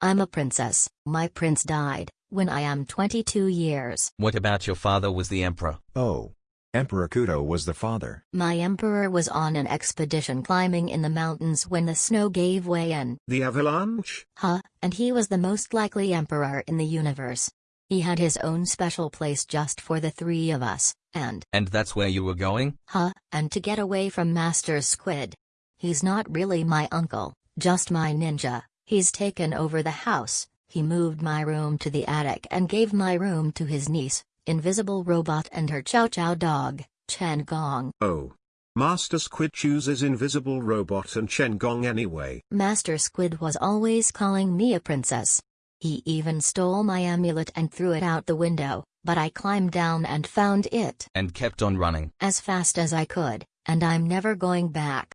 I'm a princess. My prince died when I am 22 years. What about your father was the emperor? Oh. Emperor Kudo was the father. My emperor was on an expedition climbing in the mountains when the snow gave way and, The avalanche? huh, and he was the most likely emperor in the universe. He had his own special place just for the three of us, and, And that's where you were going? huh, and to get away from Master Squid. He's not really my uncle, just my ninja. He's taken over the house. He moved my room to the attic and gave my room to his niece, Invisible Robot and her Chow Chow dog, Chen Gong. Oh. Master Squid chooses Invisible Robot and Chen Gong anyway. Master Squid was always calling me a princess. He even stole my amulet and threw it out the window, but I climbed down and found it And kept on running. as fast as I could, and I'm never going back.